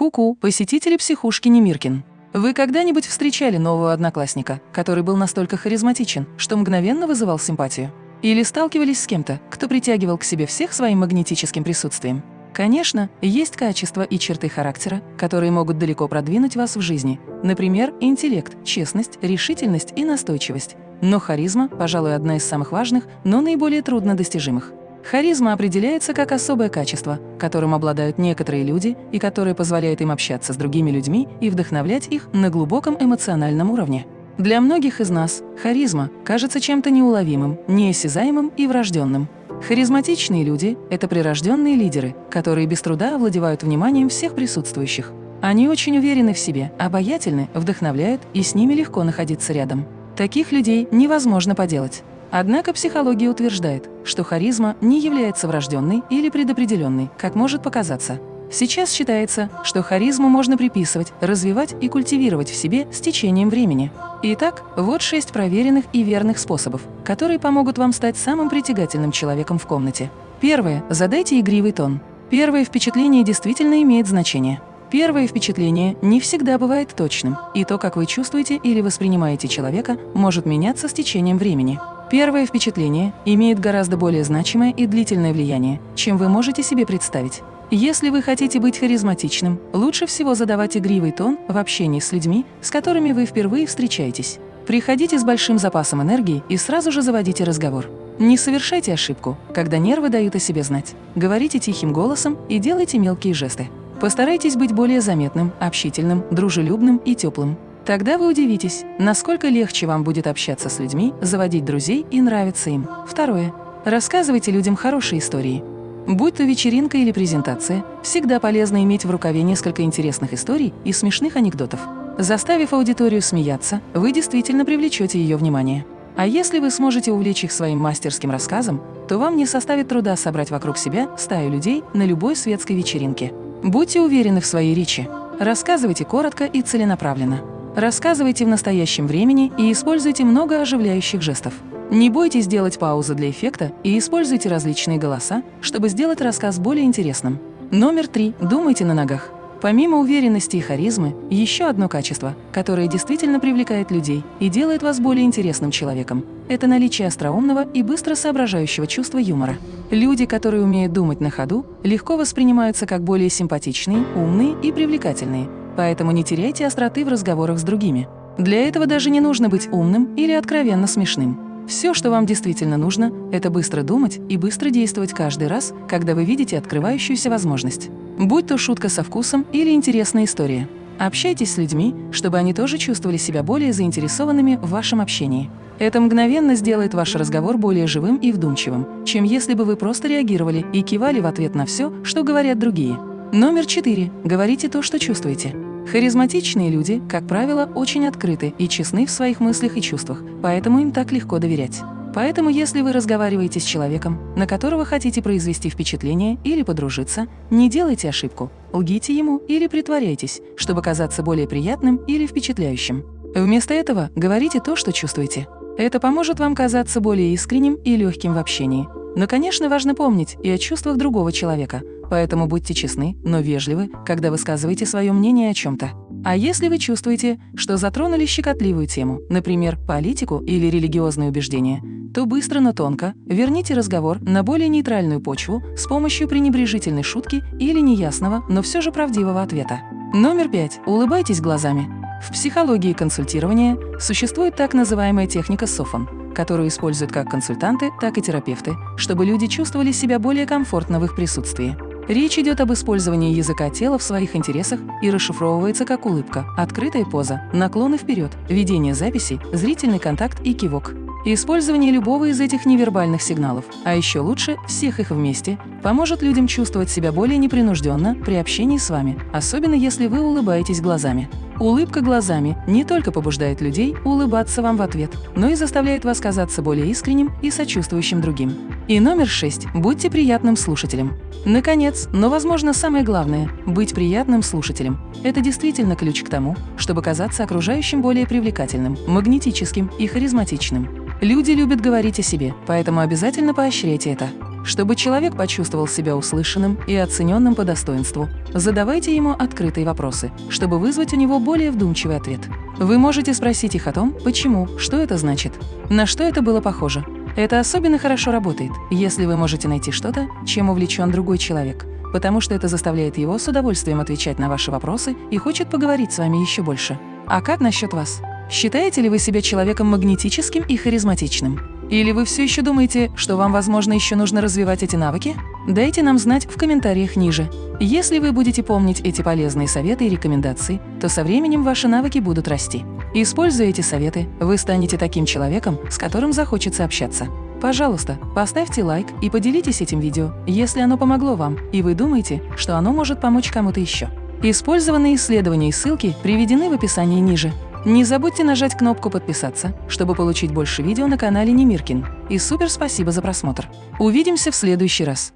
Ку-ку, посетители психушки Немиркин. Вы когда-нибудь встречали нового одноклассника, который был настолько харизматичен, что мгновенно вызывал симпатию? Или сталкивались с кем-то, кто притягивал к себе всех своим магнетическим присутствием? Конечно, есть качества и черты характера, которые могут далеко продвинуть вас в жизни. Например, интеллект, честность, решительность и настойчивость. Но харизма, пожалуй, одна из самых важных, но наиболее труднодостижимых. Харизма определяется как особое качество, которым обладают некоторые люди и которое позволяет им общаться с другими людьми и вдохновлять их на глубоком эмоциональном уровне. Для многих из нас харизма кажется чем-то неуловимым, неосязаемым и врожденным. Харизматичные люди – это прирожденные лидеры, которые без труда овладевают вниманием всех присутствующих. Они очень уверены в себе, обаятельны, вдохновляют, и с ними легко находиться рядом. Таких людей невозможно поделать. Однако психология утверждает, что харизма не является врожденной или предопределенной, как может показаться. Сейчас считается, что харизму можно приписывать, развивать и культивировать в себе с течением времени. Итак, вот шесть проверенных и верных способов, которые помогут вам стать самым притягательным человеком в комнате. Первое. Задайте игривый тон. Первое впечатление действительно имеет значение. Первое впечатление не всегда бывает точным, и то, как вы чувствуете или воспринимаете человека, может меняться с течением времени. Первое впечатление имеет гораздо более значимое и длительное влияние, чем вы можете себе представить. Если вы хотите быть харизматичным, лучше всего задавать игривый тон в общении с людьми, с которыми вы впервые встречаетесь. Приходите с большим запасом энергии и сразу же заводите разговор. Не совершайте ошибку, когда нервы дают о себе знать. Говорите тихим голосом и делайте мелкие жесты. Постарайтесь быть более заметным, общительным, дружелюбным и теплым. Тогда вы удивитесь, насколько легче вам будет общаться с людьми, заводить друзей и нравиться им. Второе. Рассказывайте людям хорошие истории. Будь то вечеринка или презентация, всегда полезно иметь в рукаве несколько интересных историй и смешных анекдотов. Заставив аудиторию смеяться, вы действительно привлечете ее внимание. А если вы сможете увлечь их своим мастерским рассказом, то вам не составит труда собрать вокруг себя стаю людей на любой светской вечеринке. Будьте уверены в своей речи. Рассказывайте коротко и целенаправленно. Рассказывайте в настоящем времени и используйте много оживляющих жестов. Не бойтесь делать паузы для эффекта и используйте различные голоса, чтобы сделать рассказ более интересным. Номер три. Думайте на ногах. Помимо уверенности и харизмы, еще одно качество, которое действительно привлекает людей и делает вас более интересным человеком – это наличие остроумного и быстро соображающего чувства юмора. Люди, которые умеют думать на ходу, легко воспринимаются как более симпатичные, умные и привлекательные – поэтому не теряйте остроты в разговорах с другими. Для этого даже не нужно быть умным или откровенно смешным. Все, что вам действительно нужно, это быстро думать и быстро действовать каждый раз, когда вы видите открывающуюся возможность. Будь то шутка со вкусом или интересная история. Общайтесь с людьми, чтобы они тоже чувствовали себя более заинтересованными в вашем общении. Это мгновенно сделает ваш разговор более живым и вдумчивым, чем если бы вы просто реагировали и кивали в ответ на все, что говорят другие. Номер четыре. Говорите то, что чувствуете. Харизматичные люди, как правило, очень открыты и честны в своих мыслях и чувствах, поэтому им так легко доверять. Поэтому, если вы разговариваете с человеком, на которого хотите произвести впечатление или подружиться, не делайте ошибку, лгите ему или притворяйтесь, чтобы казаться более приятным или впечатляющим. Вместо этого говорите то, что чувствуете. Это поможет вам казаться более искренним и легким в общении. Но, конечно, важно помнить и о чувствах другого человека – Поэтому будьте честны, но вежливы, когда высказываете свое мнение о чем-то. А если вы чувствуете, что затронули щекотливую тему, например, политику или религиозные убеждения, то быстро, но тонко верните разговор на более нейтральную почву с помощью пренебрежительной шутки или неясного, но все же правдивого ответа. Номер пять. Улыбайтесь глазами. В психологии консультирования существует так называемая техника СОФОН, которую используют как консультанты, так и терапевты, чтобы люди чувствовали себя более комфортно в их присутствии. Речь идет об использовании языка тела в своих интересах и расшифровывается как улыбка, открытая поза, наклоны вперед, ведение записи, зрительный контакт и кивок. Использование любого из этих невербальных сигналов, а еще лучше всех их вместе, поможет людям чувствовать себя более непринужденно при общении с вами, особенно если вы улыбаетесь глазами. Улыбка глазами не только побуждает людей улыбаться вам в ответ, но и заставляет вас казаться более искренним и сочувствующим другим. И номер шесть. Будьте приятным слушателем. Наконец, но, возможно, самое главное – быть приятным слушателем. Это действительно ключ к тому, чтобы казаться окружающим более привлекательным, магнетическим и харизматичным. Люди любят говорить о себе, поэтому обязательно поощряйте это. Чтобы человек почувствовал себя услышанным и оцененным по достоинству, задавайте ему открытые вопросы, чтобы вызвать у него более вдумчивый ответ. Вы можете спросить их о том, почему, что это значит, на что это было похоже. Это особенно хорошо работает, если вы можете найти что-то, чем увлечен другой человек, потому что это заставляет его с удовольствием отвечать на ваши вопросы и хочет поговорить с вами еще больше. А как насчет вас? Считаете ли вы себя человеком магнетическим и харизматичным? Или вы все еще думаете, что вам, возможно, еще нужно развивать эти навыки? Дайте нам знать в комментариях ниже. Если вы будете помнить эти полезные советы и рекомендации, то со временем ваши навыки будут расти. Используя эти советы, вы станете таким человеком, с которым захочется общаться. Пожалуйста, поставьте лайк и поделитесь этим видео, если оно помогло вам, и вы думаете, что оно может помочь кому-то еще. Использованные исследования и ссылки приведены в описании ниже. Не забудьте нажать кнопку «Подписаться», чтобы получить больше видео на канале Немиркин. И супер спасибо за просмотр. Увидимся в следующий раз.